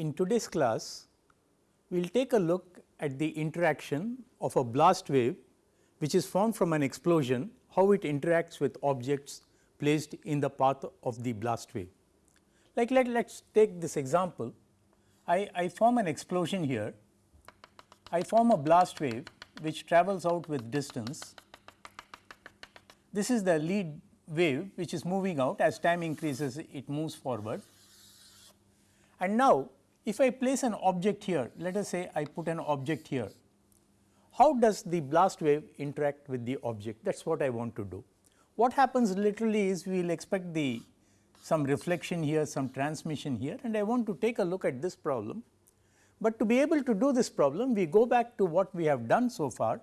In today's class, we will take a look at the interaction of a blast wave which is formed from an explosion, how it interacts with objects placed in the path of the blast wave. Like let us take this example, I, I form an explosion here, I form a blast wave which travels out with distance. This is the lead wave which is moving out as time increases it moves forward. And now, if I place an object here let us say I put an object here, how does the blast wave interact with the object that is what I want to do. What happens literally is we will expect the some reflection here, some transmission here and I want to take a look at this problem. But to be able to do this problem we go back to what we have done so far.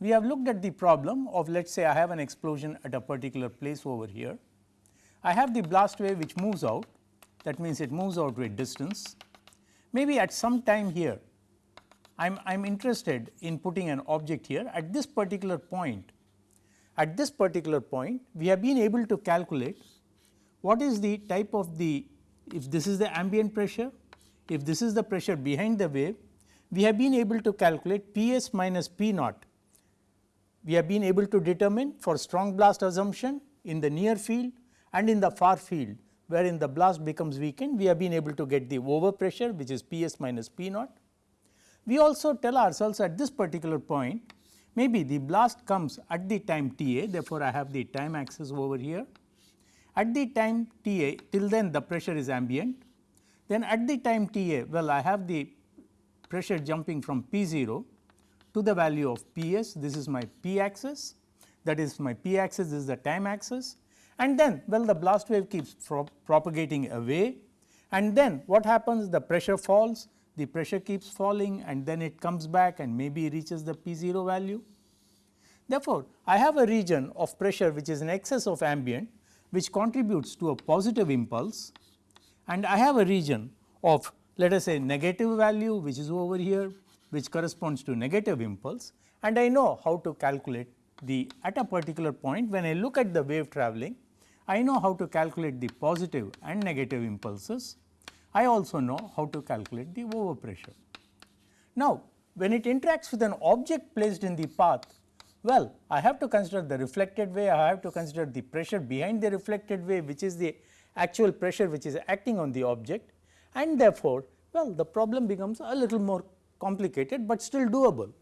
We have looked at the problem of let us say I have an explosion at a particular place over here. I have the blast wave which moves out that means it moves out with distance. Maybe at some time here I am interested in putting an object here at this particular point. At this particular point we have been able to calculate what is the type of the if this is the ambient pressure, if this is the pressure behind the wave, we have been able to calculate P s minus P naught. We have been able to determine for strong blast assumption in the near field and in the far field wherein the blast becomes weakened, we have been able to get the overpressure which is P s minus P naught. We also tell ourselves at this particular point maybe the blast comes at the time T a therefore, I have the time axis over here. At the time T a till then the pressure is ambient, then at the time T a well I have the pressure jumping from P 0 to the value of P s this is my P axis. That is my P axis is the time axis and then well the blast wave keeps pro propagating away. And then what happens? The pressure falls the pressure keeps falling and then it comes back and maybe reaches the P 0 value. Therefore, I have a region of pressure which is in excess of ambient which contributes to a positive impulse. And I have a region of let us say negative value which is over here which corresponds to negative impulse. And I know how to calculate the at a particular point when I look at the wave travelling I know how to calculate the positive and negative impulses. I also know how to calculate the overpressure. Now, when it interacts with an object placed in the path well, I have to consider the reflected wave, I have to consider the pressure behind the reflected wave which is the actual pressure which is acting on the object and therefore, well the problem becomes a little more complicated, but still doable.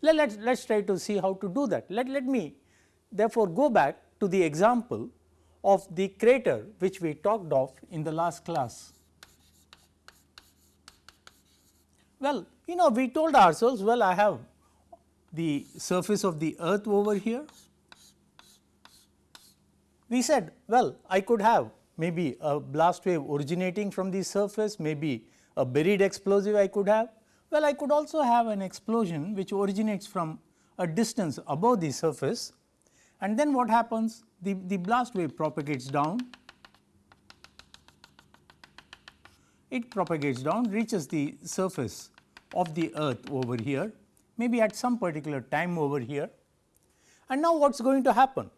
Let us let us try to see how to do that. Let, let me therefore, go back to the example of the crater which we talked of in the last class. Well, you know we told ourselves well I have the surface of the earth over here. We said well I could have maybe a blast wave originating from the surface, maybe a buried explosive I could have. Well I could also have an explosion which originates from a distance above the surface and then what happens the, the blast wave propagates down, it propagates down reaches the surface of the earth over here maybe at some particular time over here. And now what is going to happen?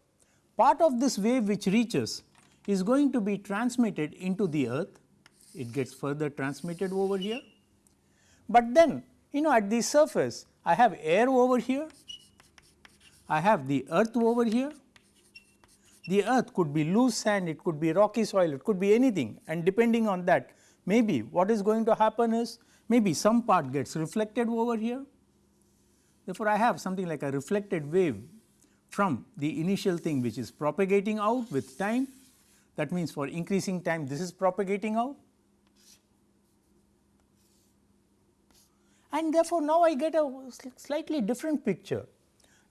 Part of this wave which reaches is going to be transmitted into the earth, it gets further transmitted over here. But then you know at the surface I have air over here, I have the earth over here, the earth could be loose sand, it could be rocky soil, it could be anything. And depending on that maybe what is going to happen is maybe some part gets reflected over here. Therefore, I have something like a reflected wave from the initial thing which is propagating out with time. That means for increasing time this is propagating out. And therefore, now I get a slightly different picture.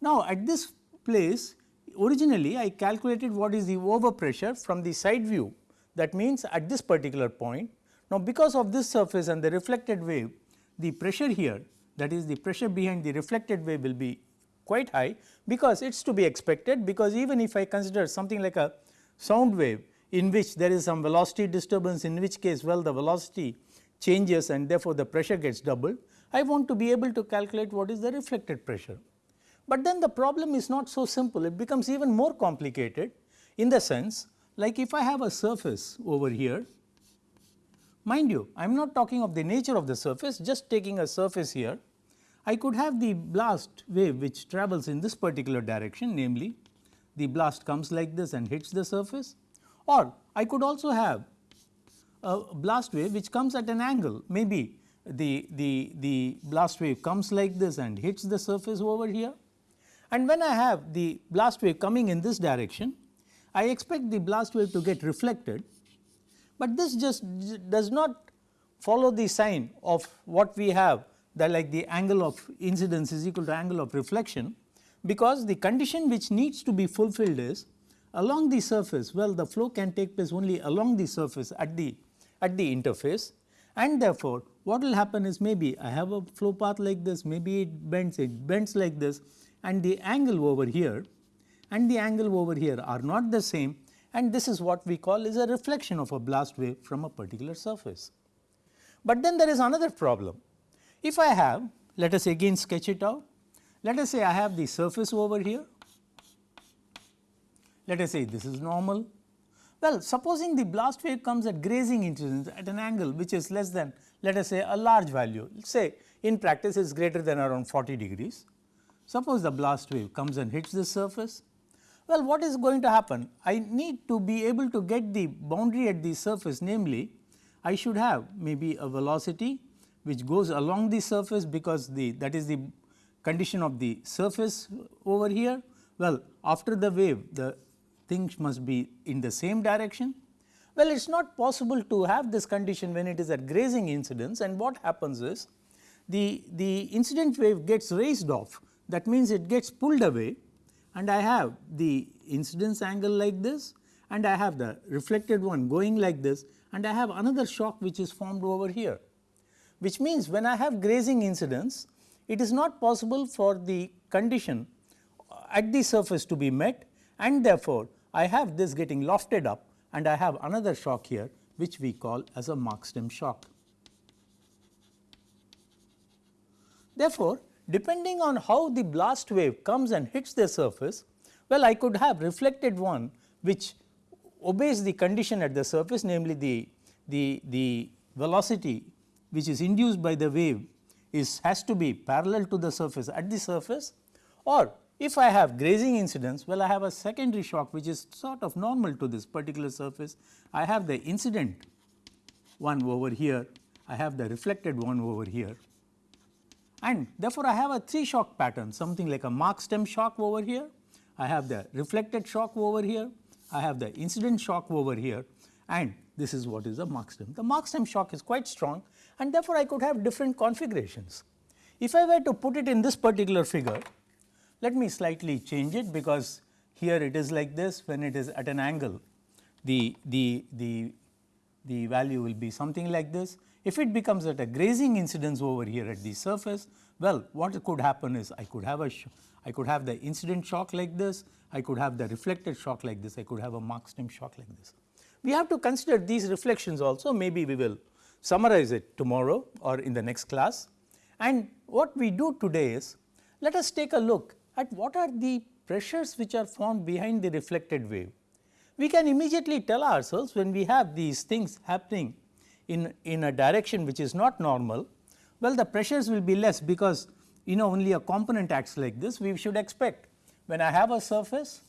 Now, at this place originally I calculated what is the overpressure from the side view that means at this particular point. Now, because of this surface and the reflected wave the pressure here that is the pressure behind the reflected wave will be quite high because it is to be expected because even if I consider something like a sound wave in which there is some velocity disturbance in which case well the velocity changes and therefore, the pressure gets doubled, I want to be able to calculate what is the reflected pressure. But then the problem is not so simple, it becomes even more complicated in the sense like if I have a surface over here Mind you, I am not talking of the nature of the surface, just taking a surface here. I could have the blast wave which travels in this particular direction namely the blast comes like this and hits the surface. Or I could also have a blast wave which comes at an angle. Maybe the, the, the blast wave comes like this and hits the surface over here and when I have the blast wave coming in this direction I expect the blast wave to get reflected, but this just does not follow the sign of what we have that like the angle of incidence is equal to angle of reflection because the condition which needs to be fulfilled is along the surface. Well the flow can take place only along the surface at the at the interface. And therefore, what will happen is maybe I have a flow path like this maybe it bends it bends like this and the angle over here and the angle over here are not the same and this is what we call is a reflection of a blast wave from a particular surface. But then there is another problem. If I have let us again sketch it out let us say I have the surface over here, let us say this is normal. Well, supposing the blast wave comes at grazing incidence at an angle which is less than let us say a large value, say in practice is greater than around 40 degrees. Suppose the blast wave comes and hits the surface. Well, what is going to happen? I need to be able to get the boundary at the surface namely I should have maybe a velocity which goes along the surface because the that is the condition of the surface over here. Well, after the wave the things must be in the same direction. Well, it is not possible to have this condition when it is at grazing incidence and what happens is the, the incident wave gets raised off that means it gets pulled away and I have the incidence angle like this and I have the reflected one going like this and I have another shock which is formed over here. Which means when I have grazing incidence it is not possible for the condition at the surface to be met and therefore, I have this getting lofted up and I have another shock here which we call as a Mach-Stem shock. Therefore, depending on how the blast wave comes and hits the surface, well I could have reflected one which obeys the condition at the surface namely the, the, the velocity which is induced by the wave is has to be parallel to the surface at the surface. Or if I have grazing incidence well I have a secondary shock which is sort of normal to this particular surface. I have the incident one over here, I have the reflected one over here and therefore, I have a 3 shock pattern something like a Mach-Stem shock over here, I have the reflected shock over here, I have the incident shock over here and this is what is the Mach-Stem. The Mach-Stem shock is quite strong and therefore, I could have different configurations. If I were to put it in this particular figure, let me slightly change it because here it is like this when it is at an angle the, the, the, the value will be something like this. If it becomes at a grazing incidence over here at the surface, well what could happen is I could have a I could have the incident shock like this, I could have the reflected shock like this, I could have a Mach-Stem shock like this. We have to consider these reflections also maybe we will summarize it tomorrow or in the next class. And what we do today is let us take a look at what are the pressures which are formed behind the reflected wave. We can immediately tell ourselves when we have these things happening in, in a direction which is not normal, well the pressures will be less because you know only a component acts like this we should expect when I have a surface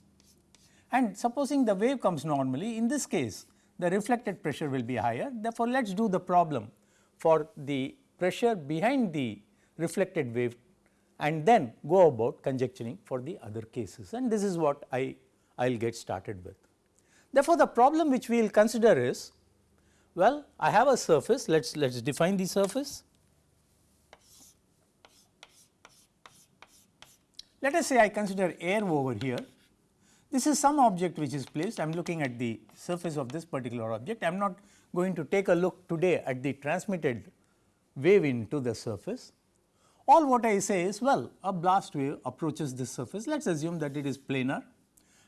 and supposing the wave comes normally in this case the reflected pressure will be higher. Therefore, let us do the problem for the pressure behind the reflected wave and then go about conjecturing for the other cases and this is what I will get started with. Therefore, the problem which we will consider is well I have a surface let us let us define the surface. Let us say I consider air over here this is some object which is placed, I am looking at the surface of this particular object. I am not going to take a look today at the transmitted wave into the surface. All what I say is well a blast wave approaches this surface, let us assume that it is planar.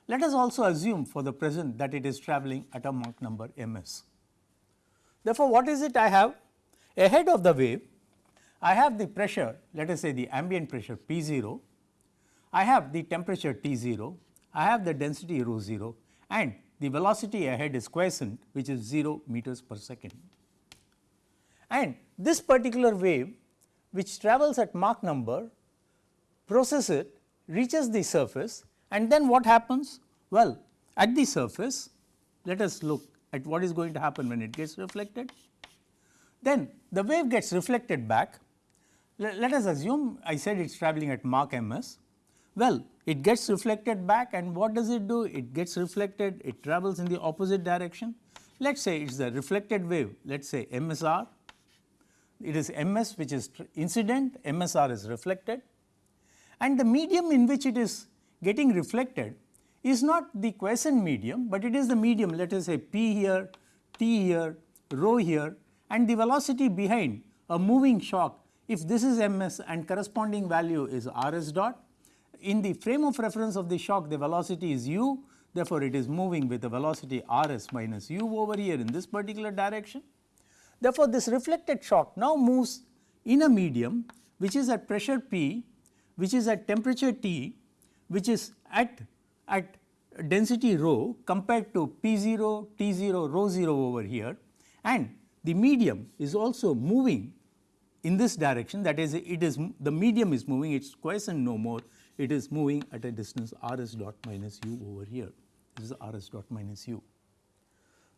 Let us also assume for the present that it is travelling at a Mach number m s. Therefore, what is it I have? Ahead of the wave, I have the pressure let us say the ambient pressure P 0, I have the temperature T 0, I have the density rho 0 and the velocity ahead is quiescent which is 0 meters per second. and this particular wave which travels at Mach number process it reaches the surface and then what happens? Well, at the surface let us look at what is going to happen when it gets reflected. Then the wave gets reflected back. Let, let us assume I said it is travelling at Mach ms. Well, it gets reflected back and what does it do? It gets reflected, it travels in the opposite direction. Let us say it is the reflected wave, let us say MSR. It is MS which is incident, MSR is reflected and the medium in which it is getting reflected is not the quiescent medium, but it is the medium let us say p here, t here, rho here and the velocity behind a moving shock if this is ms and corresponding value is rs dot. In the frame of reference of the shock the velocity is u therefore, it is moving with a velocity rs minus u over here in this particular direction. Therefore, this reflected shock now moves in a medium which is at pressure p which is at temperature T which is at at density rho compared to P 0, T 0, rho 0 over here. And the medium is also moving in this direction. That is it is the medium is moving it is quiescent no more. It is moving at a distance r s dot minus u over here. This is r s dot minus u.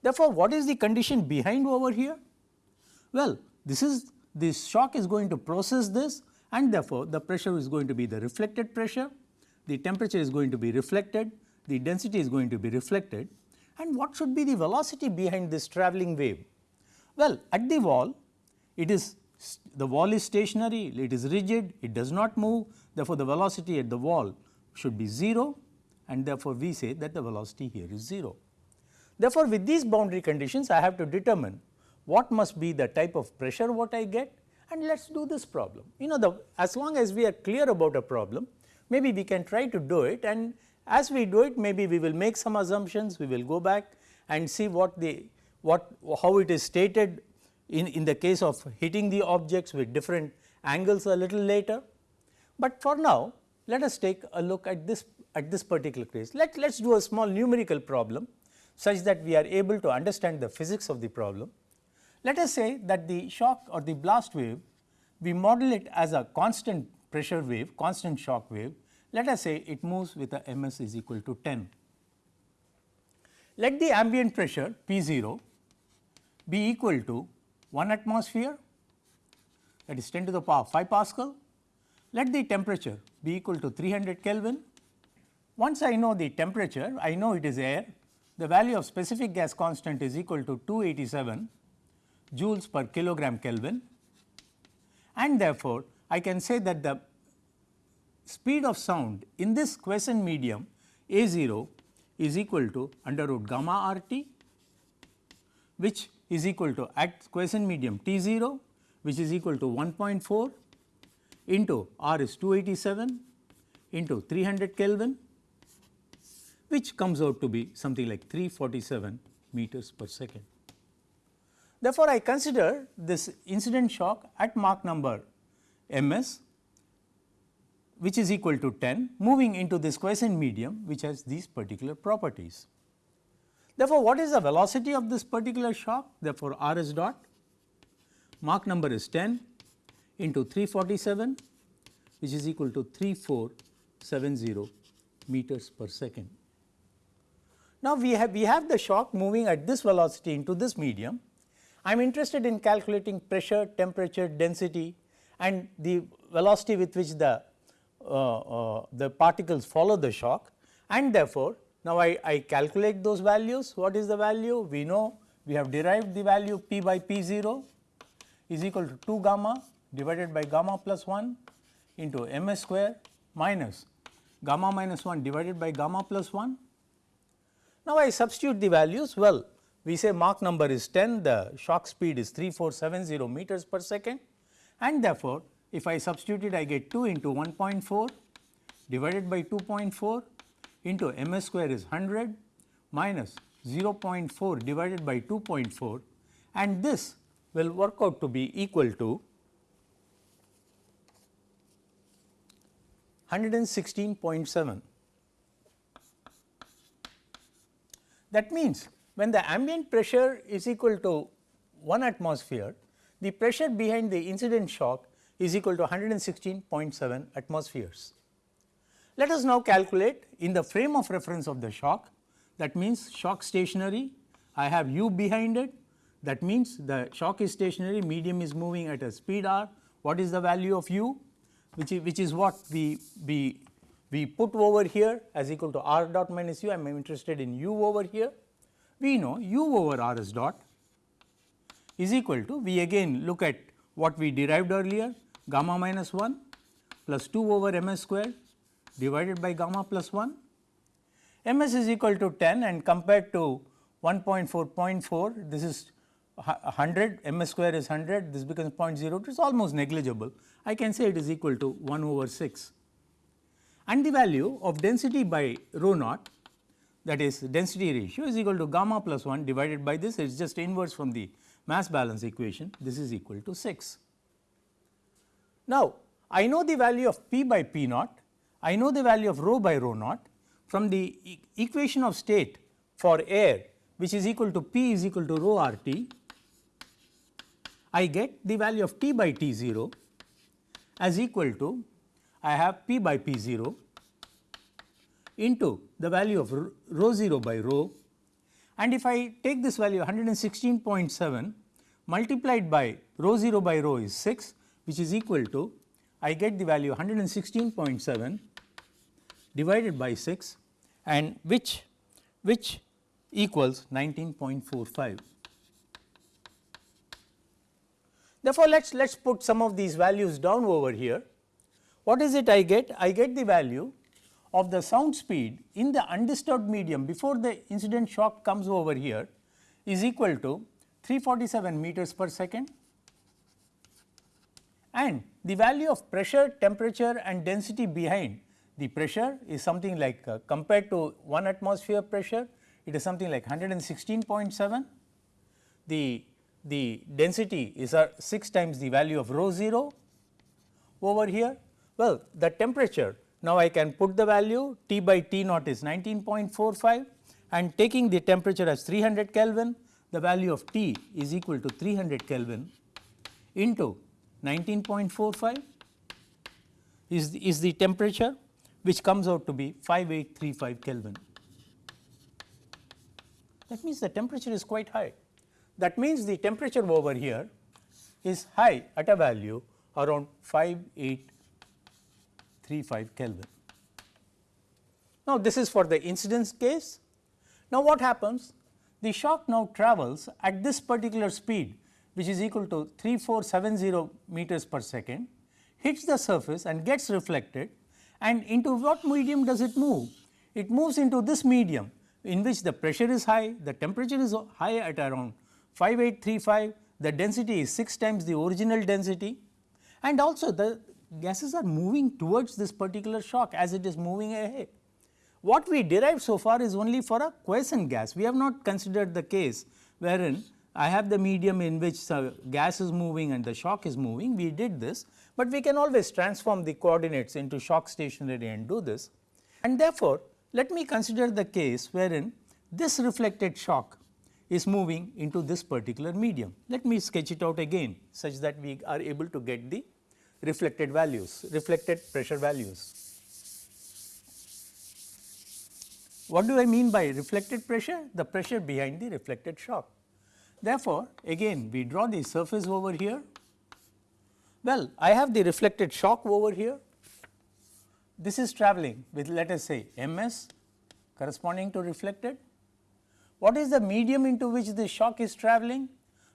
Therefore, what is the condition behind over here? Well, this is this shock is going to process this and therefore, the pressure is going to be the reflected pressure, the temperature is going to be reflected, the density is going to be reflected and what should be the velocity behind this travelling wave? Well, at the wall it is the wall is stationary, it is rigid, it does not move therefore, the velocity at the wall should be 0 and therefore, we say that the velocity here is 0. Therefore, with these boundary conditions I have to determine what must be the type of pressure what I get and let us do this problem. You know the as long as we are clear about a problem maybe we can try to do it and as we do it maybe we will make some assumptions we will go back and see what the what how it is stated in, in the case of hitting the objects with different angles a little later. But for now let us take a look at this at this particular case. Let us do a small numerical problem such that we are able to understand the physics of the problem. Let us say that the shock or the blast wave we model it as a constant pressure wave constant shock wave let us say it moves with a ms is equal to 10. Let the ambient pressure P 0 be equal to 1 atmosphere that is 10 to the power 5 Pascal. Let the temperature be equal to 300 Kelvin. Once I know the temperature, I know it is air, the value of specific gas constant is equal to 287 joules per kilogram Kelvin and therefore, I can say that the speed of sound in this quiescent medium A 0 is equal to under root gamma r t which is equal to at quiescent medium T 0 which is equal to 1.4 into R is 287 into 300 Kelvin which comes out to be something like 347 meters per second. Therefore, I consider this incident shock at Mach number ms which is equal to 10 moving into this quiescent medium which has these particular properties. Therefore, what is the velocity of this particular shock? Therefore, r s dot Mach number is 10 into 347 which is equal to 3470 meters per second. Now, we have we have the shock moving at this velocity into this medium. I am interested in calculating pressure, temperature, density and the velocity with which the uh, uh, the particles follow the shock and therefore, now I, I calculate those values. What is the value? We know we have derived the value p by p 0 is equal to 2 gamma divided by gamma plus 1 into m s square minus gamma minus 1 divided by gamma plus 1. Now, I substitute the values well we say Mach number is 10 the shock speed is 3470 meters per second and therefore, if I substitute it I get 2 into 1.4 divided by 2.4 into m s square is 100 minus 0.4 divided by 2.4 and this will work out to be equal to 116.7. That means, when the ambient pressure is equal to 1 atmosphere, the pressure behind the incident shock is equal to 116.7 atmospheres. Let us now calculate in the frame of reference of the shock. That means shock stationary I have u behind it. That means the shock is stationary medium is moving at a speed r. What is the value of u? Which is which is what we we we put over here as equal to r dot minus u. I am interested in u over here. We know u over r s dot is equal to we again look at what we derived earlier gamma minus 1 plus 2 over m s square divided by gamma plus 1. m s is equal to 10 and compared to 1.4.4 this is 100 m s square is 100 this becomes 0.02 it is almost negligible I can say it is equal to 1 over 6 and the value of density by rho naught that is density ratio is equal to gamma plus 1 divided by this it is just inverse from the mass balance equation this is equal to 6. Now, I know the value of P by P naught, I know the value of rho by rho naught from the e equation of state for air which is equal to P is equal to rho R T, I get the value of T by T 0 as equal to I have P by P 0 into the value of rho 0 by rho and if I take this value 116.7 multiplied by rho 0 by rho is 6 which is equal to I get the value 116.7 divided by 6 and which which equals 19.45. Therefore, let us let us put some of these values down over here. What is it I get? I get the value of the sound speed in the undisturbed medium before the incident shock comes over here is equal to 347 meters per second and the value of pressure, temperature and density behind the pressure is something like uh, compared to 1 atmosphere pressure it is something like 116.7. The, the density is uh, 6 times the value of rho 0 over here. Well, the temperature now, I can put the value T by T naught is 19.45 and taking the temperature as 300 Kelvin, the value of T is equal to 300 Kelvin into 19.45 is the, is the temperature which comes out to be 5835 Kelvin. That means the temperature is quite high. That means the temperature over here is high at a value around 58 35 Kelvin. Now, this is for the incidence case. Now, what happens? The shock now travels at this particular speed which is equal to 3470 meters per second, hits the surface and gets reflected and into what medium does it move? It moves into this medium in which the pressure is high, the temperature is high at around 5835, the density is 6 times the original density and also the gases are moving towards this particular shock as it is moving ahead. What we derived so far is only for a quiescent gas. We have not considered the case wherein I have the medium in which the gas is moving and the shock is moving. We did this, but we can always transform the coordinates into shock stationary and do this. And therefore, let me consider the case wherein this reflected shock is moving into this particular medium. Let me sketch it out again such that we are able to get the reflected values, reflected pressure values. What do I mean by reflected pressure? The pressure behind the reflected shock. Therefore, again we draw the surface over here. Well, I have the reflected shock over here. This is travelling with let us say m s corresponding to reflected. What is the medium into which the shock is travelling?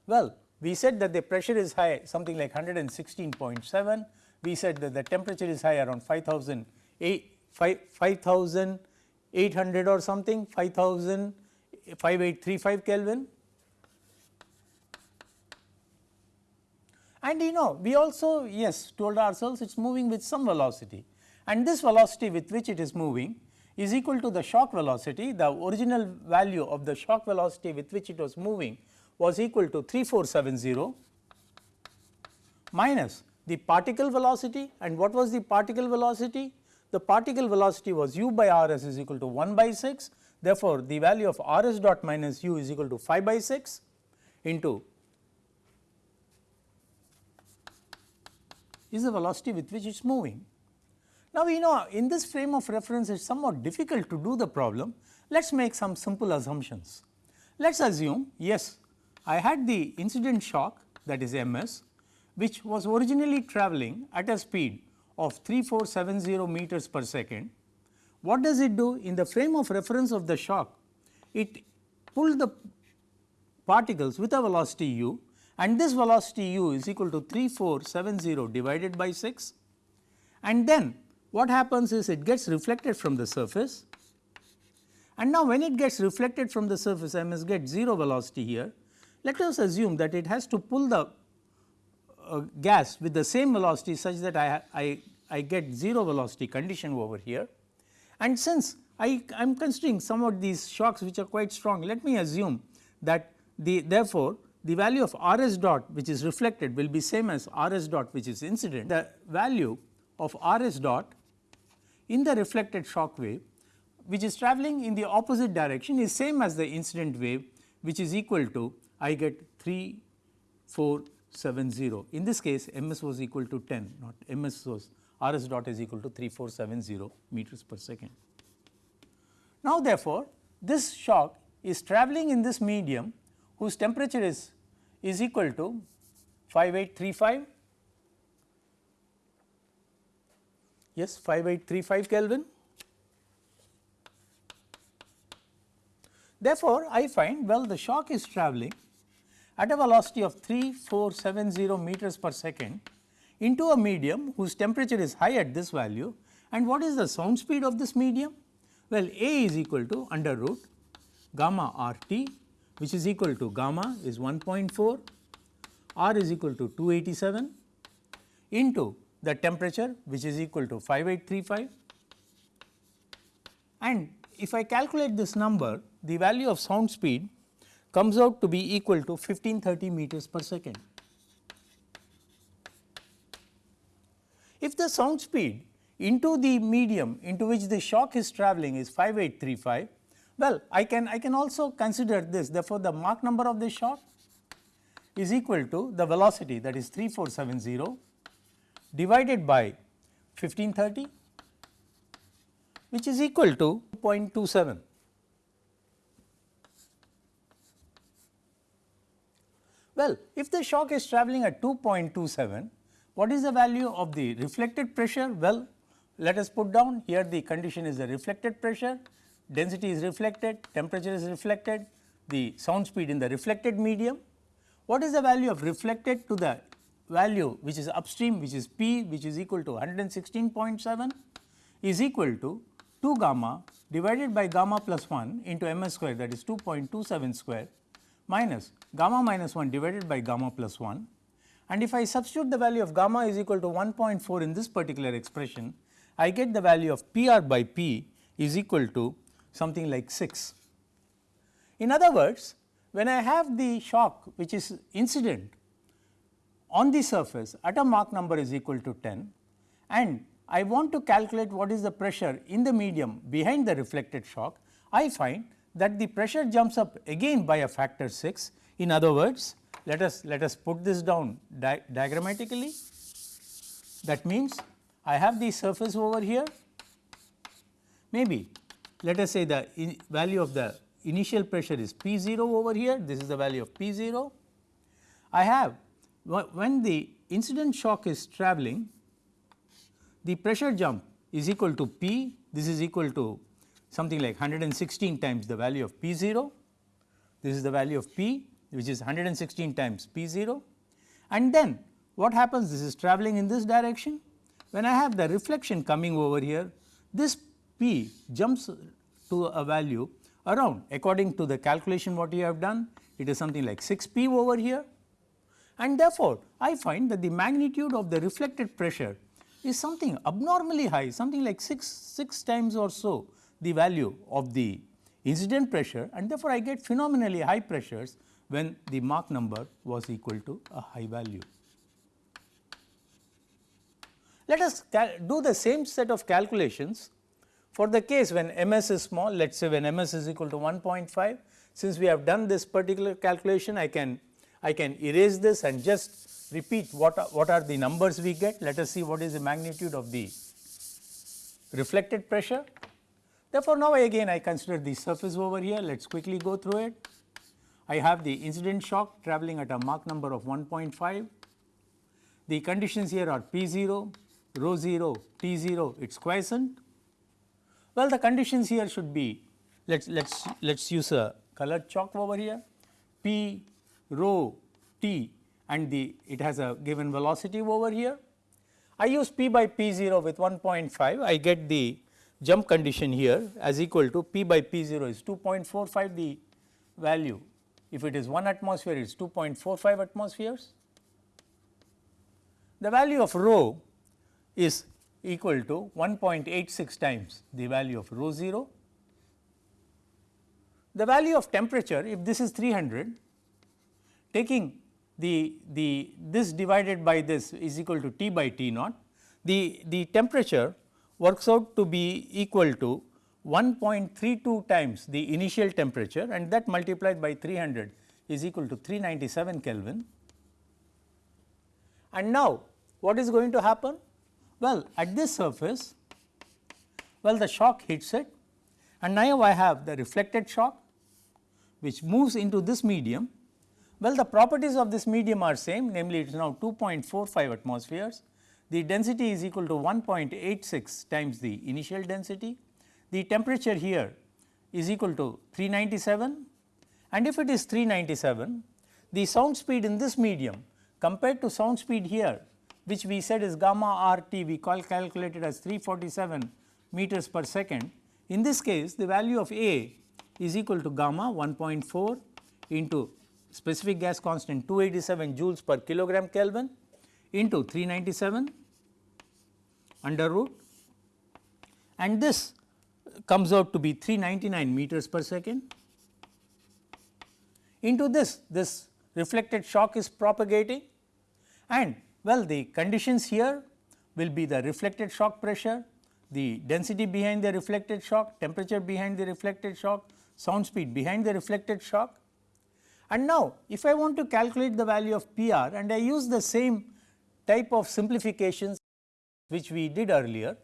Well, we said that the pressure is high something like 116.7, we said that the temperature is high around 5000 5800 or something 5835 Kelvin. And you know we also yes told ourselves it is moving with some velocity and this velocity with which it is moving is equal to the shock velocity the original value of the shock velocity with which it was moving was equal to 3470 minus the particle velocity and what was the particle velocity? The particle velocity was u by r s is equal to 1 by 6 therefore, the value of r s dot minus u is equal to 5 by 6 into is the velocity with which it is moving. Now, we know in this frame of reference it is somewhat difficult to do the problem. Let us make some simple assumptions. Let us assume yes, I had the incident shock that is ms which was originally travelling at a speed of 3470 meters per second. What does it do in the frame of reference of the shock? It pulled the particles with a velocity u and this velocity u is equal to 3470 divided by 6 and then what happens is it gets reflected from the surface and now when it gets reflected from the surface I must get 0 velocity here. Let us assume that it has to pull the uh, gas with the same velocity such that I, I, I get 0 velocity condition over here and since I am considering some of these shocks which are quite strong let me assume that the therefore, the value of R s dot which is reflected will be same as R s dot which is incident. The value of R s dot in the reflected shock wave which is travelling in the opposite direction is same as the incident wave which is equal to I get 3470. In this case ms was equal to 10 not ms was R s dot is equal to 3470 meters per second. Now therefore, this shock is travelling in this medium whose temperature is, is equal to 5835 yes 5835 Kelvin. Therefore, I find well the shock is travelling at a velocity of 3470 meters per second into a medium whose temperature is high at this value and what is the sound speed of this medium? Well, A is equal to under root gamma r t which is equal to gamma is 1.4, R is equal to 287 into the temperature which is equal to 5835 and if I calculate this number the value of sound speed comes out to be equal to 1530 meters per second. If the sound speed into the medium into which the shock is travelling is 5835 well, I can I can also consider this therefore, the Mach number of this shock is equal to the velocity that is 3470 divided by 1530 which is equal to 0.27. Well, if the shock is travelling at 2.27, what is the value of the reflected pressure? Well, let us put down here the condition is the reflected pressure density is reflected, temperature is reflected, the sound speed in the reflected medium. What is the value of reflected to the value which is upstream which is P which is equal to 116.7 is equal to 2 gamma divided by gamma plus 1 into ms square that is 2.27 square minus gamma minus 1 divided by gamma plus 1 and if I substitute the value of gamma is equal to 1.4 in this particular expression I get the value of P r by P is equal to something like 6. In other words, when I have the shock which is incident on the surface at a Mach number is equal to 10 and I want to calculate what is the pressure in the medium behind the reflected shock, I find that the pressure jumps up again by a factor 6. In other words, let us let us put this down di diagrammatically. That means, I have the surface over here, maybe let us say the value of the initial pressure is P 0 over here, this is the value of P 0. I have when the incident shock is travelling, the pressure jump is equal to P, this is equal to something like 116 times the value of P 0, this is the value of P which is 116 times P 0 and then what happens? This is travelling in this direction. When I have the reflection coming over here, this P jumps to a value around. According to the calculation what you have done it is something like 6 P over here. And therefore, I find that the magnitude of the reflected pressure is something abnormally high something like 6, 6 times or so the value of the incident pressure. And therefore, I get phenomenally high pressures when the Mach number was equal to a high value. Let us do the same set of calculations for the case when ms is small, let us say when ms is equal to 1.5, since we have done this particular calculation, I can I can erase this and just repeat what are, what are the numbers we get. Let us see what is the magnitude of the reflected pressure. Therefore, now again I consider the surface over here. Let us quickly go through it. I have the incident shock traveling at a Mach number of 1.5. The conditions here are P 0, rho 0, T 0, it is quiescent. Well, the conditions here should be let us let us let us use a colored chalk over here P rho T and the it has a given velocity over here. I use P by P 0 with 1.5 I get the jump condition here as equal to P by P 0 is 2.45 the value if it is 1 atmosphere it is 2.45 atmospheres. The value of rho is equal to 1.86 times the value of rho 0. The value of temperature if this is 300 taking the, the this divided by this is equal to T by T naught the, the temperature works out to be equal to 1.32 times the initial temperature and that multiplied by 300 is equal to 397 Kelvin. And now, what is going to happen? Well, at this surface, well the shock hits it and now I have the reflected shock which moves into this medium. Well, the properties of this medium are same namely it is now 2.45 atmospheres. The density is equal to 1.86 times the initial density the temperature here is equal to 397 and if it is 397 the sound speed in this medium compared to sound speed here which we said is gamma r t we call calculated as 347 meters per second. In this case the value of A is equal to gamma 1.4 into specific gas constant 287 joules per kilogram Kelvin into 397 under root and this comes out to be 399 meters per second. Into this, this reflected shock is propagating and well the conditions here will be the reflected shock pressure, the density behind the reflected shock, temperature behind the reflected shock, sound speed behind the reflected shock. And now, if I want to calculate the value of PR and I use the same type of simplifications which we did earlier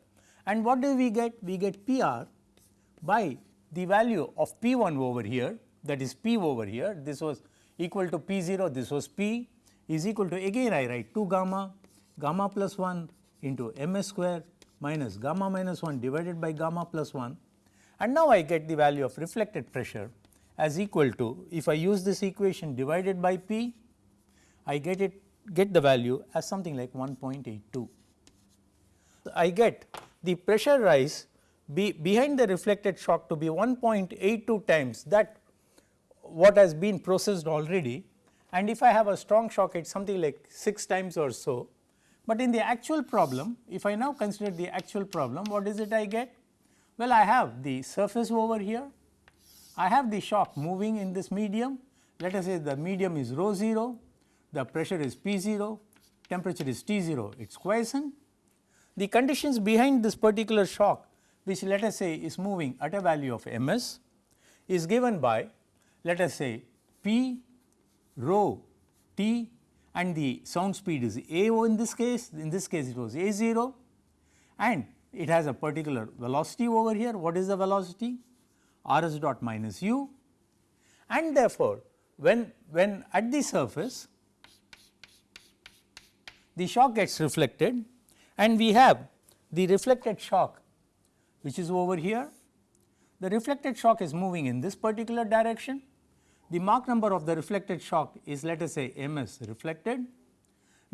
and what do we get? We get PR by the value of P 1 over here that is P over here this was equal to P 0 this was P is equal to again I write 2 gamma gamma plus 1 into m s square minus gamma minus 1 divided by gamma plus 1 and now I get the value of reflected pressure as equal to if I use this equation divided by P I get it get the value as something like 1.82. I get the pressure rise be behind the reflected shock to be 1.82 times that what has been processed already and if I have a strong shock it is something like 6 times or so. But in the actual problem if I now consider the actual problem what is it I get? Well I have the surface over here, I have the shock moving in this medium let us say the medium is rho 0, the pressure is P 0, temperature is T 0 it is quiescent. The conditions behind this particular shock which let us say is moving at a value of m s is given by let us say p rho t and the sound speed is a o in this case. In this case it was a 0 and it has a particular velocity over here. What is the velocity? R s dot minus u. And therefore when when at the surface the shock gets reflected. And we have the reflected shock which is over here. The reflected shock is moving in this particular direction. The Mach number of the reflected shock is let us say m s reflected.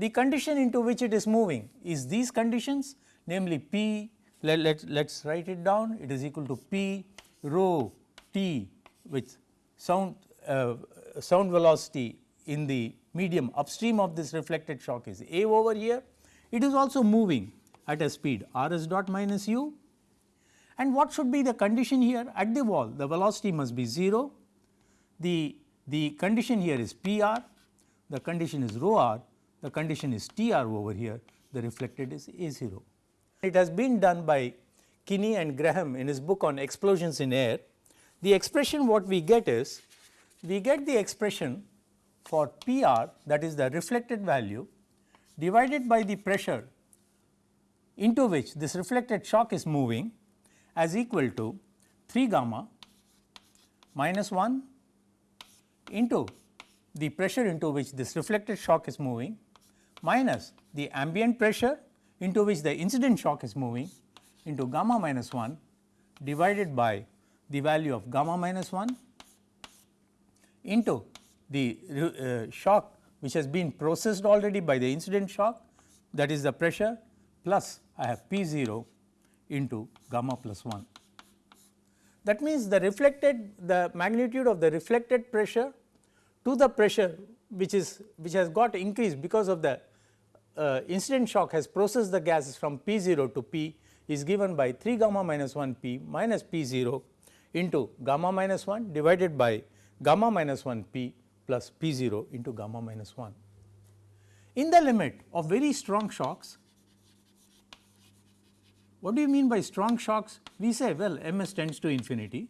The condition into which it is moving is these conditions namely P let, let, let us write it down it is equal to P rho T with sound uh, sound velocity in the medium upstream of this reflected shock is A over here. It is also moving at a speed r s dot minus u and what should be the condition here at the wall? The velocity must be 0, the, the condition here is P r, the condition is rho r, the condition is T r over here, the reflected is A 0. It has been done by Kinney and Graham in his book on explosions in air. The expression what we get is, we get the expression for P r that is the reflected value divided by the pressure into which this reflected shock is moving as equal to 3 gamma minus 1 into the pressure into which this reflected shock is moving minus the ambient pressure into which the incident shock is moving into gamma minus 1 divided by the value of gamma minus 1 into the uh, shock which has been processed already by the incident shock that is the pressure plus I have P 0 into gamma plus 1. That means, the reflected the magnitude of the reflected pressure to the pressure which is which has got increased because of the uh, incident shock has processed the gases from P 0 to P is given by 3 gamma minus 1 P minus P 0 into gamma minus 1 divided by gamma minus 1 P plus P 0 into gamma minus 1. In the limit of very strong shocks, what do you mean by strong shocks? We say well m s tends to infinity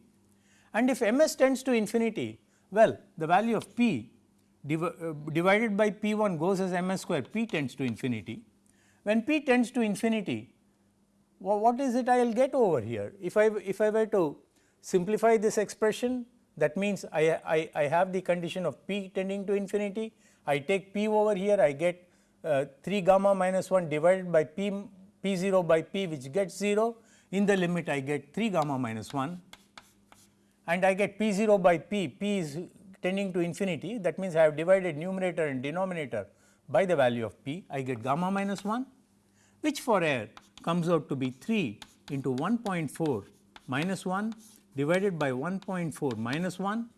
and if m s tends to infinity, well the value of P div uh, divided by P 1 goes as m s square P tends to infinity. When P tends to infinity, well, what is it I will get over here? If I if I were to simplify this expression that means I, I, I have the condition of p tending to infinity, I take p over here I get uh, 3 gamma minus 1 divided by p p 0 by p which gets 0 in the limit I get 3 gamma minus 1 and I get p 0 by p, p is tending to infinity. That means I have divided numerator and denominator by the value of p. I get gamma minus 1 which for air comes out to be 3 into 1.4 minus 1 divided by 1.4 minus 1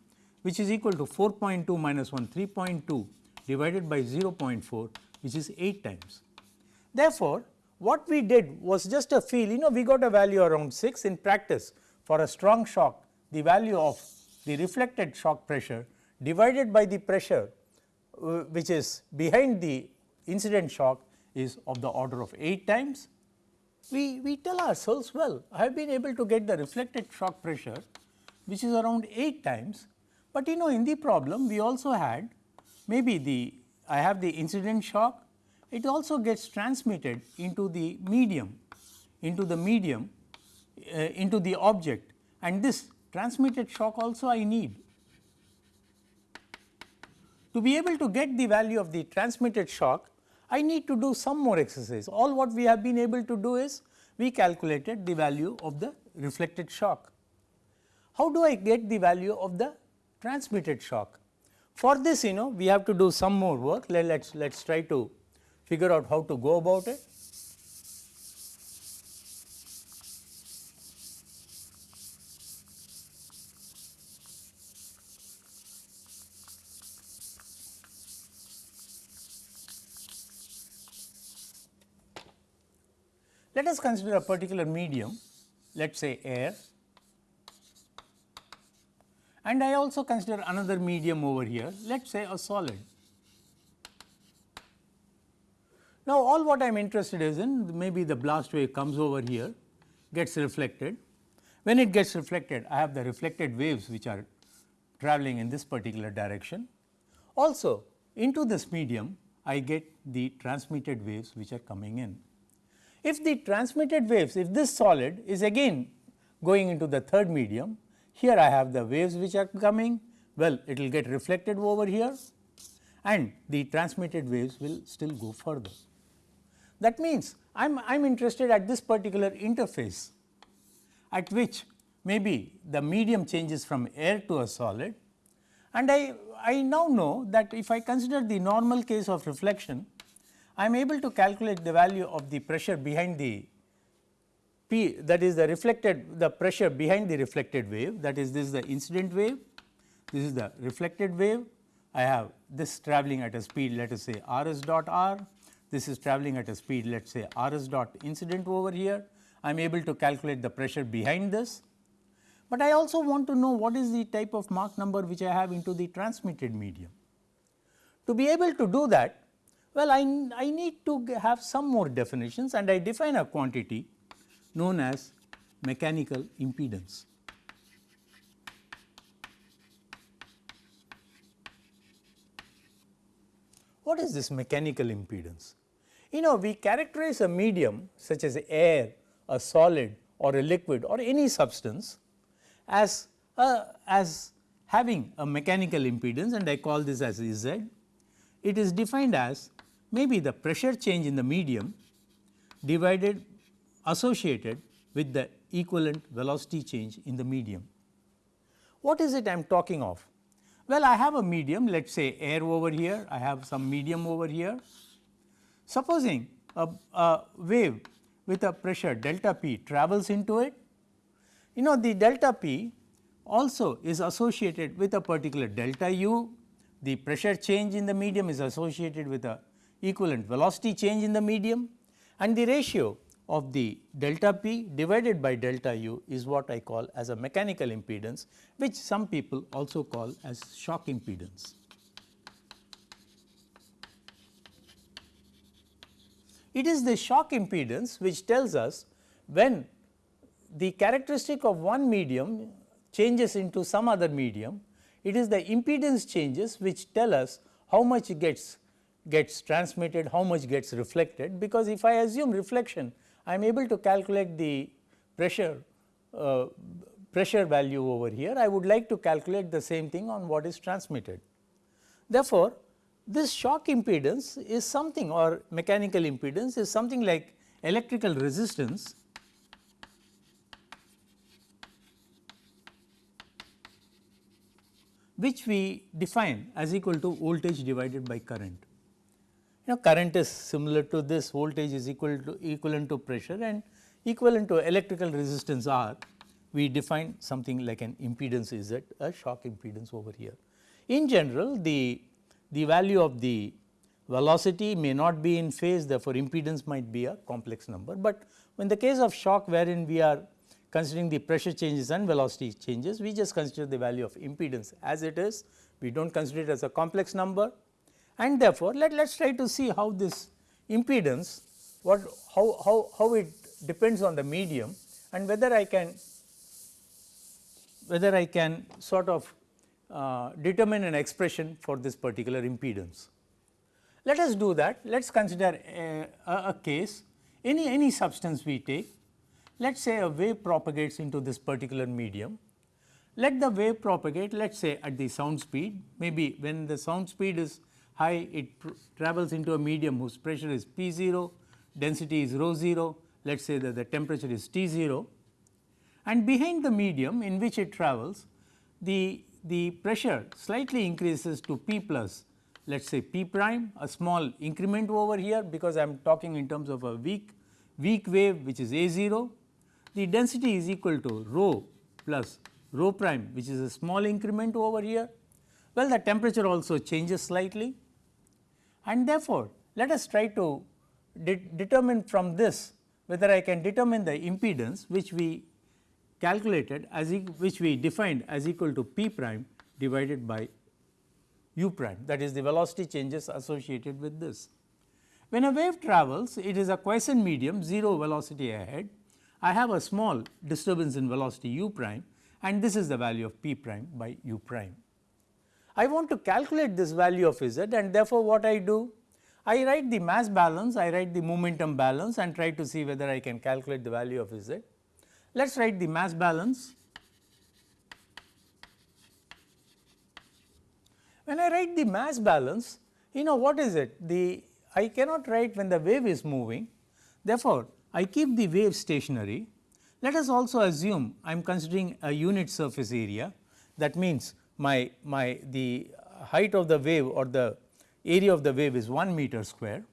which is equal to 4.2 minus 1 3.2 divided by 0.4 which is 8 times. Therefore, what we did was just a feel you know we got a value around 6 in practice for a strong shock. The value of the reflected shock pressure divided by the pressure uh, which is behind the incident shock is of the order of 8 times. We, we tell ourselves well I have been able to get the reflected shock pressure which is around 8 times, but you know in the problem we also had maybe the I have the incident shock it also gets transmitted into the medium into the medium uh, into the object and this transmitted shock also I need. To be able to get the value of the transmitted shock I need to do some more exercise. All what we have been able to do is we calculated the value of the reflected shock. How do I get the value of the transmitted shock? For this you know we have to do some more work let us let us try to figure out how to go about it. Let us consider a particular medium, let us say air and I also consider another medium over here, let us say a solid. Now, all what I am interested is in maybe the blast wave comes over here, gets reflected. When it gets reflected, I have the reflected waves which are traveling in this particular direction. Also, into this medium, I get the transmitted waves which are coming in. If the transmitted waves, if this solid is again going into the third medium, here I have the waves which are coming, well it will get reflected over here and the transmitted waves will still go further. That means, I am I am interested at this particular interface at which maybe the medium changes from air to a solid. And I, I now know that if I consider the normal case of reflection I am able to calculate the value of the pressure behind the P that is the reflected the pressure behind the reflected wave. That is this is the incident wave, this is the reflected wave. I have this travelling at a speed let us say r s dot r, this is travelling at a speed let us say r s dot incident over here. I am able to calculate the pressure behind this, but I also want to know what is the type of Mach number which I have into the transmitted medium. To be able to do that well, I, I need to have some more definitions and I define a quantity known as mechanical impedance. What is this mechanical impedance? You know we characterize a medium such as air, a solid or a liquid or any substance as a, as having a mechanical impedance and I call this as Z. It is defined as maybe the pressure change in the medium divided associated with the equivalent velocity change in the medium. What is it I am talking of? Well, I have a medium let us say air over here, I have some medium over here. Supposing a, a wave with a pressure delta p travels into it, you know the delta p also is associated with a particular delta u, the pressure change in the medium is associated with a equivalent velocity change in the medium. And the ratio of the delta p divided by delta u is what I call as a mechanical impedance which some people also call as shock impedance. It is the shock impedance which tells us when the characteristic of one medium changes into some other medium, it is the impedance changes which tell us how much gets gets transmitted, how much gets reflected because if I assume reflection I am able to calculate the pressure uh, pressure value over here, I would like to calculate the same thing on what is transmitted. Therefore, this shock impedance is something or mechanical impedance is something like electrical resistance. Which we define as equal to voltage divided by current you know current is similar to this voltage is equal to equivalent to pressure and equivalent to electrical resistance R. We define something like an impedance is that a shock impedance over here. In general the, the value of the velocity may not be in phase therefore impedance might be a complex number, but in the case of shock wherein we are considering the pressure changes and velocity changes we just consider the value of impedance as it is. We do not consider it as a complex number and therefore, let us try to see how this impedance what how, how, how it depends on the medium and whether I can whether I can sort of uh, determine an expression for this particular impedance. Let us do that. Let us consider a, a, a case. Any any substance we take let us say a wave propagates into this particular medium. Let the wave propagate let us say at the sound speed. Maybe when the sound speed is high it travels into a medium whose pressure is P 0, density is rho 0, let us say that the temperature is T 0 and behind the medium in which it travels the, the pressure slightly increases to P plus let us say P prime a small increment over here because I am talking in terms of a weak weak wave which is A 0 the density is equal to rho plus rho prime which is a small increment over here. Well, the temperature also changes slightly and therefore, let us try to de determine from this whether I can determine the impedance which we calculated as e which we defined as equal to p prime divided by u prime that is the velocity changes associated with this. When a wave travels it is a quiescent medium 0 velocity ahead I have a small disturbance in velocity u prime and this is the value of p prime by u prime. I want to calculate this value of z and therefore, what I do? I write the mass balance, I write the momentum balance and try to see whether I can calculate the value of z. Let us write the mass balance. When I write the mass balance, you know what is it? The I cannot write when the wave is moving. Therefore, I keep the wave stationary. Let us also assume I am considering a unit surface area that means my, my the height of the wave or the area of the wave is 1 meter square.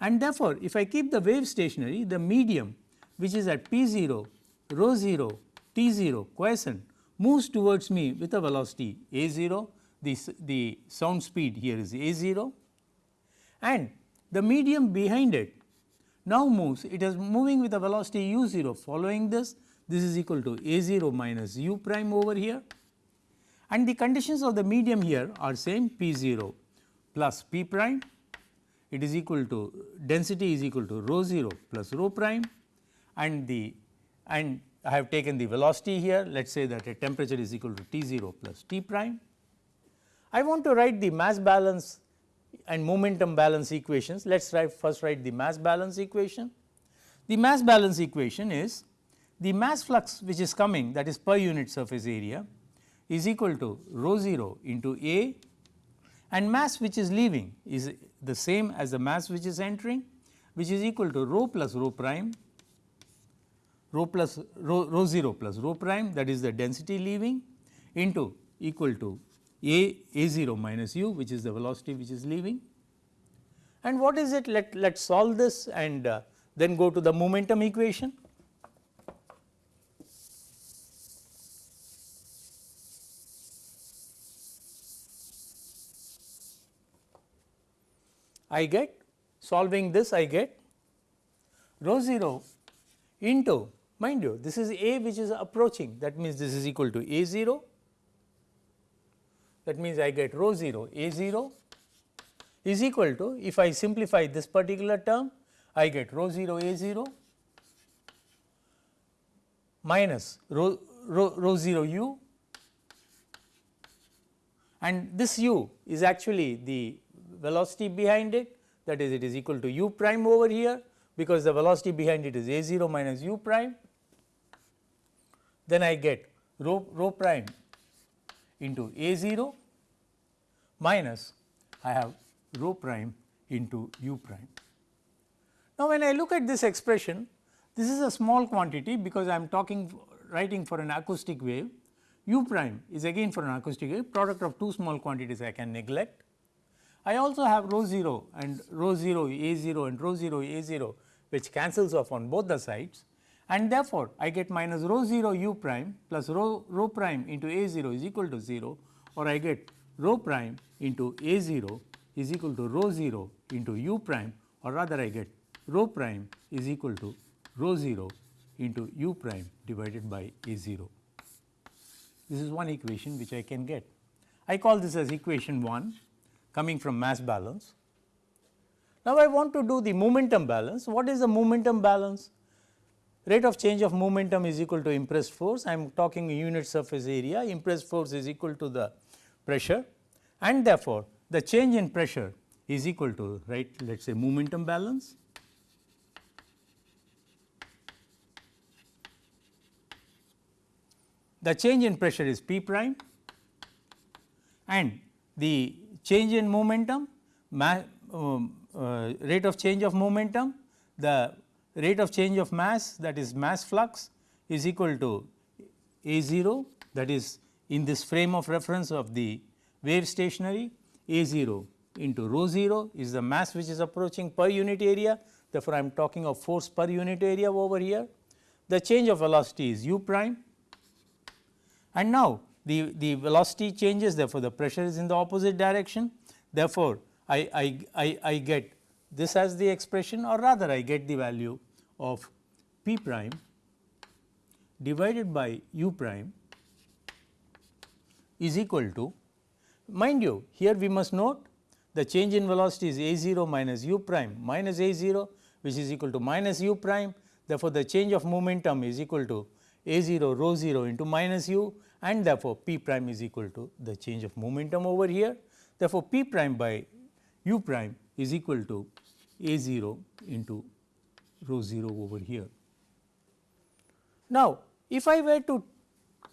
And therefore, if I keep the wave stationary the medium which is at p 0, rho 0, t 0 quiescent moves towards me with a velocity a 0, the, the sound speed here is a 0 and the medium behind it now moves it is moving with a velocity u 0 following this this is equal to a 0 minus u prime over here and the conditions of the medium here are same P 0 plus P prime it is equal to density is equal to rho 0 plus rho prime and the and I have taken the velocity here let us say that a temperature is equal to T 0 plus T prime. I want to write the mass balance and momentum balance equations. Let us write first write the mass balance equation. The mass balance equation is the mass flux which is coming that is per unit surface area is equal to rho 0 into A and mass which is leaving is the same as the mass which is entering which is equal to rho plus rho prime rho plus rho, rho 0 plus rho prime that is the density leaving into equal to a a 0 minus u which is the velocity which is leaving. And what is it let let us solve this and uh, then go to the momentum equation. I get solving this I get rho 0 into mind you this is a which is approaching. That means this is equal to a 0 that means I get rho 0 a 0 is equal to if I simplify this particular term I get rho 0 a 0 minus rho, rho, rho 0 u. And this u is actually the velocity behind it that is it is equal to u prime over here because the velocity behind it is a 0 minus u prime. Then I get rho, rho prime into a 0 minus I have rho prime into u prime. Now, when I look at this expression this is a small quantity because I am talking writing for an acoustic wave u prime is again for an acoustic wave product of two small quantities I can neglect. I also have rho 0 and rho 0 a 0 and rho 0 a 0 which cancels off on both the sides and therefore, I get minus rho 0 u prime plus rho, rho prime into a 0 is equal to 0 or I get rho prime into a 0 is equal to rho 0 into u prime or rather I get rho prime is equal to rho 0 into u prime divided by a 0. This is one equation which I can get. I call this as equation 1 coming from mass balance. Now, I want to do the momentum balance. What is the momentum balance? Rate of change of momentum is equal to impressed force. I am talking unit surface area, impressed force is equal to the pressure and therefore, the change in pressure is equal to right let us say momentum balance. The change in pressure is P prime and the change in momentum um, uh, rate of change of momentum the rate of change of mass that is mass flux is equal to a 0 that is in this frame of reference of the wave stationary a 0 into rho 0 is the mass which is approaching per unit area therefore, I am talking of force per unit area over here. The change of velocity is u prime and now the, the velocity changes therefore, the pressure is in the opposite direction. Therefore, I, I, I, I get this as the expression or rather I get the value of p prime divided by u prime is equal to mind you here we must note the change in velocity is a 0 minus u prime minus a 0 which is equal to minus u prime therefore, the change of momentum is equal to a 0 rho 0 into minus u and therefore, p prime is equal to the change of momentum over here. Therefore, p prime by u prime is equal to a 0 into rho 0 over here. Now, if I were to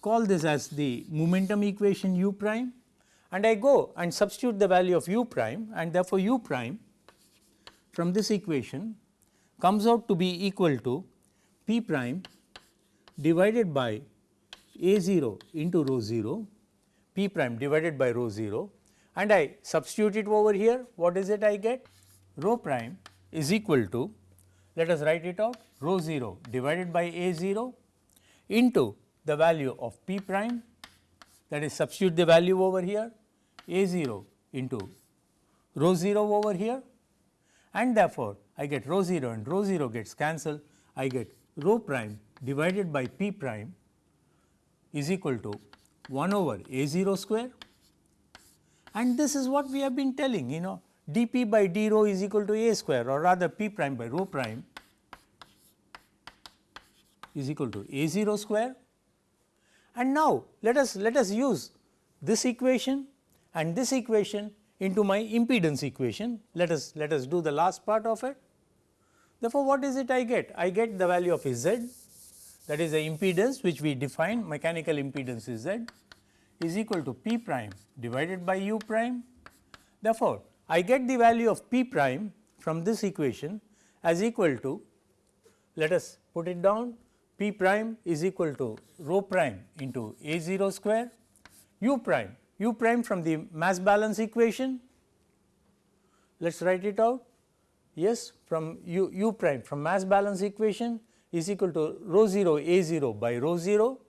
call this as the momentum equation u prime and I go and substitute the value of u prime and therefore, u prime from this equation comes out to be equal to p prime divided by a 0 into rho 0 p prime divided by rho 0 and I substitute it over here. What is it I get? Rho prime is equal to let us write it out rho 0 divided by a 0 into the value of p prime. That is substitute the value over here a 0 into rho 0 over here. And therefore, I get rho 0 and rho 0 gets cancelled. I get rho prime divided by p prime is equal to 1 over a 0 square and this is what we have been telling you know dp by d rho is equal to a square or rather p prime by rho prime is equal to a 0 square. And now, let us let us use this equation and this equation into my impedance equation. Let us let us do the last part of it. Therefore, what is it I get? I get the value of Z that is the impedance which we define mechanical impedance is Z is equal to P prime divided by U prime. Therefore, I get the value of P prime from this equation as equal to let us put it down P prime is equal to rho prime into A 0 square U prime U prime from the mass balance equation. Let us write it out yes from U, U prime from mass balance equation is equal to rho 0 A 0 by rho 0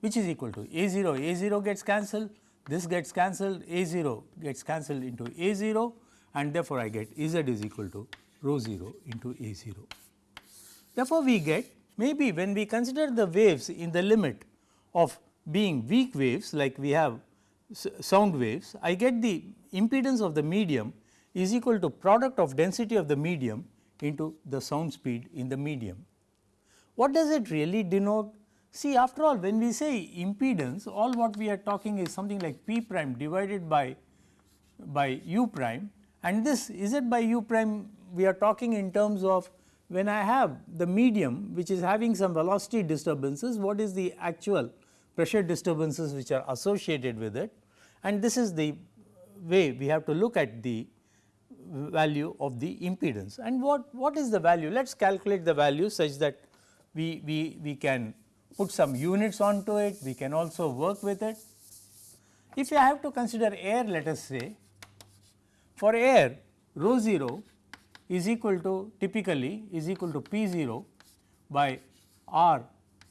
which is equal to A 0 A 0 gets cancelled this gets cancelled A 0 gets cancelled into A 0 and therefore, I get Z is equal to rho 0 into A 0. Therefore, we get maybe when we consider the waves in the limit of being weak waves like we have sound waves, I get the impedance of the medium is equal to product of density of the medium into the sound speed in the medium. What does it really denote? See after all when we say impedance all what we are talking is something like p prime divided by by u prime and this is it by u prime we are talking in terms of when I have the medium which is having some velocity disturbances what is the actual pressure disturbances which are associated with it. And this is the way we have to look at the value of the impedance. And what, what is the value? Let us calculate the value such that we, we, we can put some units onto it, we can also work with it. If you have to consider air let us say, for air rho 0 is equal to typically is equal to P 0 by R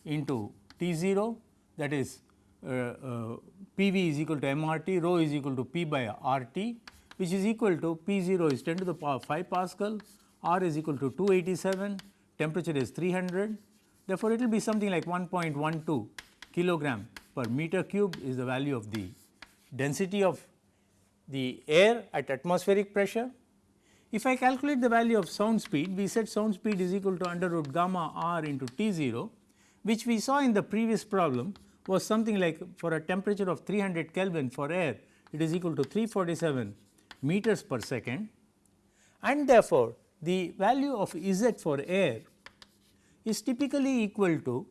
into T 0 that is uh, uh, P v is equal to m r t rho is equal to P by R t which is equal to P 0 is 10 to the power 5 Pascal, R is equal to 287, temperature is 300 Therefore, it will be something like 1.12 kilogram per meter cube is the value of the density of the air at atmospheric pressure. If I calculate the value of sound speed, we said sound speed is equal to under root gamma r into T 0, which we saw in the previous problem was something like for a temperature of 300 Kelvin for air, it is equal to 347 meters per second and therefore, the value of Z for air is typically equal to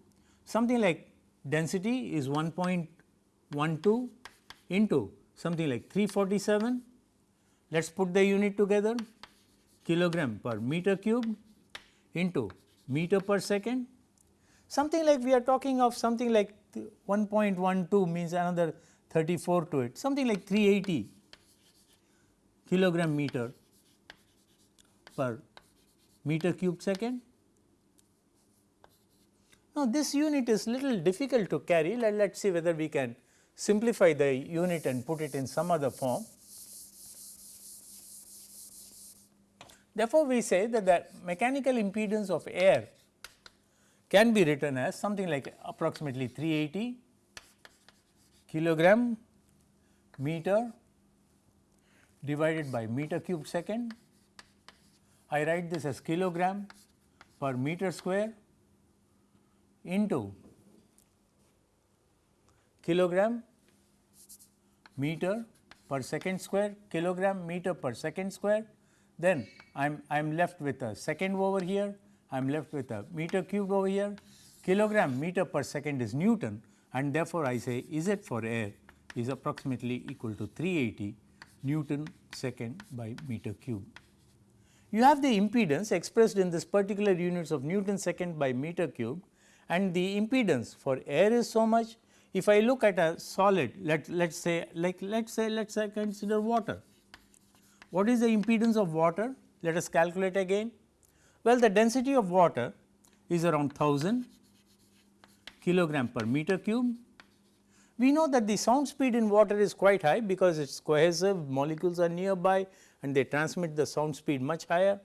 something like density is 1.12 into something like 347. Let us put the unit together kilogram per meter cube into meter per second. Something like we are talking of something like 1.12 means another 34 to it, something like 380 kilogram meter per meter cube second. Now, this unit is little difficult to carry let us see whether we can simplify the unit and put it in some other form. Therefore, we say that the mechanical impedance of air can be written as something like approximately 380 kilogram meter divided by meter cube second. I write this as kilogram per meter square into kilogram meter per second square kilogram meter per second square then I am I am left with a second over here I am left with a meter cube over here kilogram meter per second is Newton and therefore, I say Z for air is approximately equal to 380 Newton second by meter cube. You have the impedance expressed in this particular units of Newton second by meter cube and the impedance for air is so much. If I look at a solid let let us say like let us say let us say consider water. What is the impedance of water? Let us calculate again. Well, the density of water is around 1000 kilogram per meter cube. We know that the sound speed in water is quite high because it is cohesive molecules are nearby and they transmit the sound speed much higher.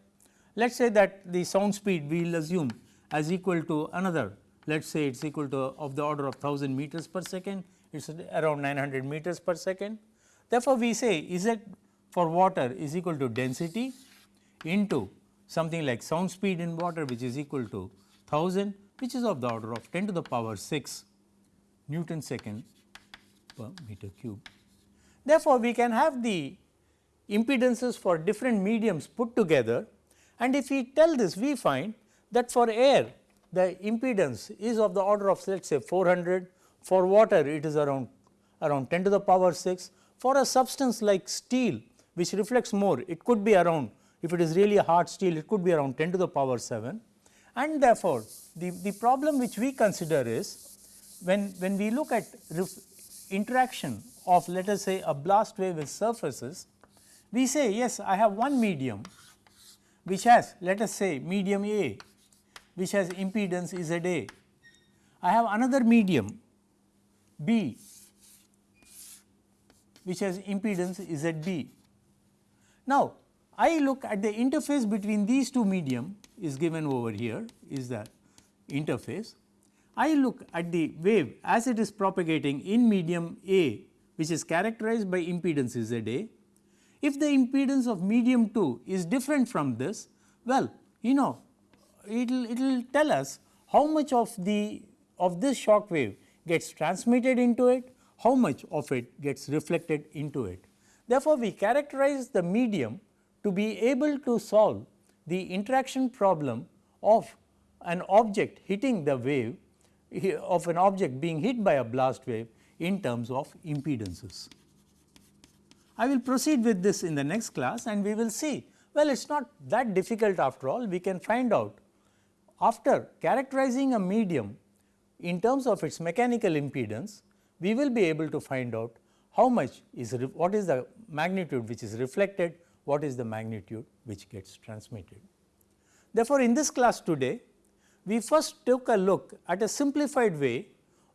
Let us say that the sound speed we will assume as equal to another let us say it is equal to of the order of 1000 meters per second, it is around 900 meters per second. Therefore, we say Z for water is equal to density into something like sound speed in water which is equal to 1000 which is of the order of 10 to the power 6 Newton second per meter cube. Therefore, we can have the impedances for different mediums put together. And if we tell this we find that for air the impedance is of the order of let us say 400, for water it is around around 10 to the power 6, for a substance like steel which reflects more it could be around if it is really a hard steel it could be around 10 to the power 7 and therefore, the, the problem which we consider is when, when we look at interaction of let us say a blast wave with surfaces, we say yes I have one medium which has let us say medium A which has impedance Z A. I have another medium B which has impedance Z B. Now, I look at the interface between these two medium is given over here is the interface. I look at the wave as it is propagating in medium A which is characterized by impedance Z A. If the impedance of medium 2 is different from this, well you know it will it will tell us how much of the of this shock wave gets transmitted into it, how much of it gets reflected into it. Therefore, we characterize the medium to be able to solve the interaction problem of an object hitting the wave of an object being hit by a blast wave in terms of impedances. I will proceed with this in the next class and we will see well it is not that difficult after all we can find out after characterizing a medium in terms of its mechanical impedance we will be able to find out how much is what is the magnitude which is reflected what is the magnitude which gets transmitted. Therefore, in this class today we first took a look at a simplified way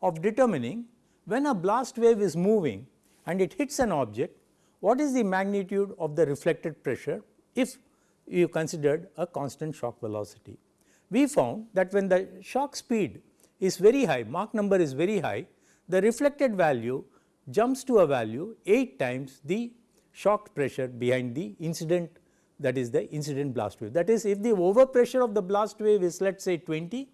of determining when a blast wave is moving and it hits an object what is the magnitude of the reflected pressure if you considered a constant shock velocity. We found that when the shock speed is very high Mach number is very high the reflected value jumps to a value 8 times the shock pressure behind the incident that is the incident blast wave. That is if the overpressure of the blast wave is let us say 20,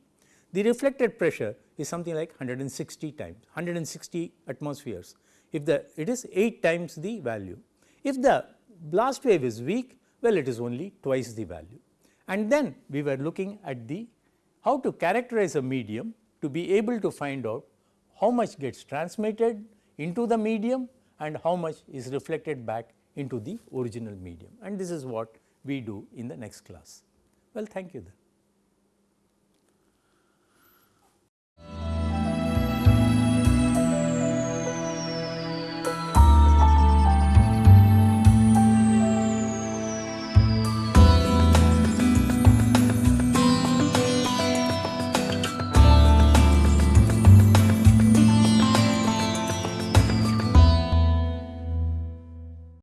the reflected pressure is something like 160 times 160 atmospheres if the it is 8 times the value. If the blast wave is weak well it is only twice the value and then we were looking at the how to characterize a medium to be able to find out how much gets transmitted into the medium and how much is reflected back into the original medium and this is what we do in the next class. Well, thank you then.